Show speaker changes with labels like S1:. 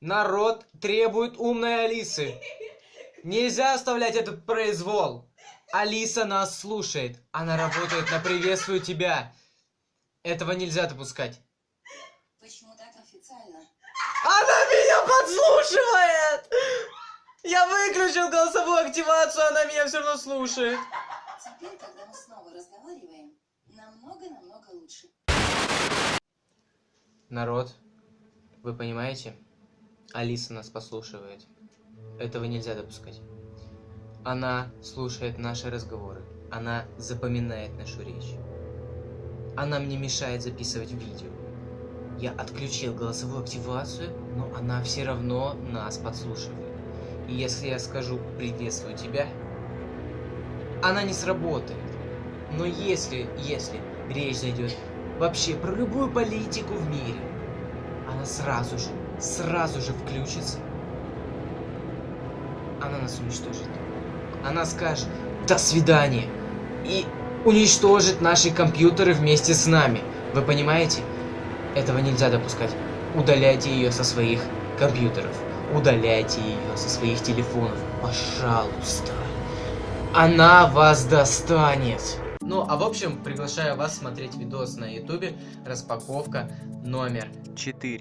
S1: Народ требует умной Алисы. Нельзя оставлять этот произвол. Алиса нас слушает. Она работает на приветствую тебя. Этого нельзя допускать.
S2: Почему так официально?
S1: Она меня подслушивает! Я выключил голосовую активацию, она меня все равно слушает.
S2: Теперь, когда мы снова разговариваем, намного-намного лучше.
S1: Народ, вы понимаете? Алиса нас послушивает. Этого нельзя допускать. Она слушает наши разговоры. Она запоминает нашу речь. Она мне мешает записывать видео. Я отключил голосовую активацию, но она все равно нас подслушивает. И если я скажу «приветствую тебя», она не сработает. Но если, если речь зайдет вообще про любую политику в мире, она сразу же, сразу же включится. Она нас уничтожит. Она скажет «до свидания» и уничтожит наши компьютеры вместе с нами. Вы понимаете? Этого нельзя допускать. Удаляйте ее со своих компьютеров. Удаляйте ее со своих телефонов. Пожалуйста. Она вас достанет. Ну, а в общем, приглашаю вас смотреть видос на ютубе распаковка номер 4.